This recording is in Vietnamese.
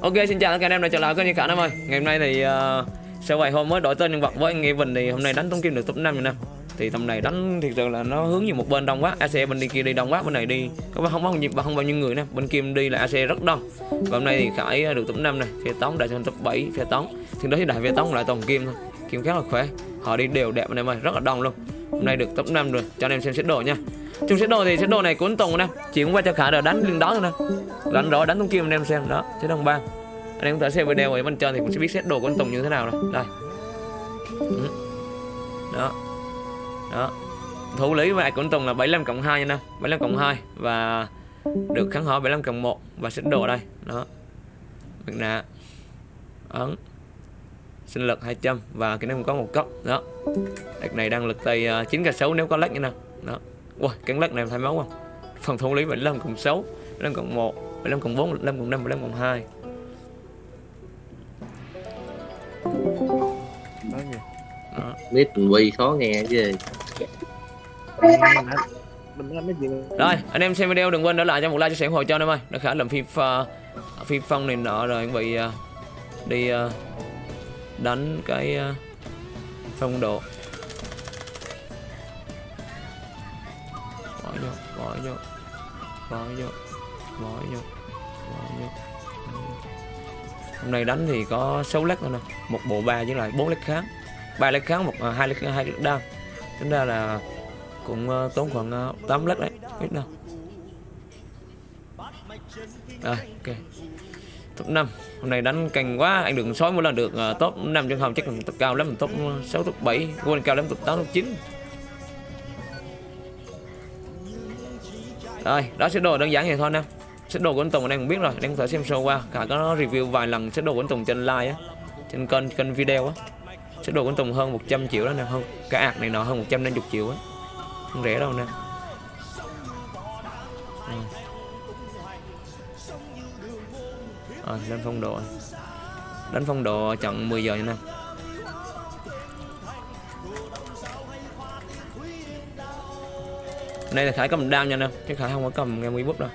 Ok xin chào tất cả anh em đã trở lại kênh như cả năm ơi. Ngày hôm nay thì uh, sau vài hôm mới đổi tên nhân vật với anh Evan thì hôm nay đánh tống kim được top 5 rồi nè. Thì tầm này đánh thiệt sự là nó hướng về một bên đông quá. AC bên đi kia đi đông quá bên này đi có không bao nhiêu không bao nhiêu người nè. Bên kim đi là AC rất đông. Và hôm nay thì khải được top 5 này phía tống đại trên top 7 phía tống. Thì đó thì đại phía tống lại toàn kim thôi. Kim khá là khỏe họ đi đều đẹp anh em ơi rất là đông luôn hôm nay được top 5 rồi, cho anh em xem xét đồ nha. Trong xét đồ thì xét đồ này cuốn tùng nè cũng qua cho khả rồi đánh lên đó thôi. Nè đánh đó, đánh tung kim anh em xem, đó, xét đồng ba. Anh em có thể xem video ở bên trên thì cũng sẽ biết xét đồ của anh Tùng như thế nào rồi. Đây ừ. đó. Đó. Thủ lý và của anh Tùng là 75 cộng 2 nha nè 75 cộng 2 và được kháng hỏi 75 cộng 1 và xét đồ đây. Đó. Mặt nạ ấn sinh lực 200 và cái này cũng có một cấp đó. Đặc này đang lực tay 9 k 6 nếu có lách như nào. Đó. Ui, cắn lắc này thay máu không? Phòng thủ lý 75 cộng 6 75 cộng 1 75 cộng 4 75 cộng 5 75 cộng 2 đó. biết quy khó nghe chứ. Rồi anh em xem video đừng quên để lại cho một like chia sẻ ủng hộ cho anh em ơi. Nó khá làm phi uh, phi phong này nọ rồi chuẩn bị uh, đi uh, đánh cái ờ, phong độ. Bỏ vô bỏ vô bỏ vô bỏ vô bỏ vô hôm nay đánh thì có 6 lát thôi nè, một bộ ba với lại bốn lát kháng. Ba lát kháng, một à, hai lát hai lát đam. Tính ra là cũng ờ, tốn khoảng ờ, 8 lát đấy biết đâu. Rồi ok top 5 hôm nay đánh cành quá anh đừng sói mỗi lần được uh, top 5 chân hồng chắc là top cao lắm top 6 top 7 quên cao lắm top 8 top 9 Rồi, đó sẽ đồ đơn giản vậy thôi nè. Set đồ của anh Tùng anh em cũng biết rồi, anh em có thể xem show qua. Cả có review vài lần set đồ của anh Tùng trên live á, trên kênh kênh video á. Set đồ của anh Tùng hơn 100 triệu đó nè, hơn cả ạc này nọ hơn 150 triệu á. Không rẻ đâu nè. Ừ. à, lên phong độ. Đánh phong độ chọn 10 giờ nha nè. Đây là Khải cầm đao nha nè Chứ Khải không có cầm nghe bút đâu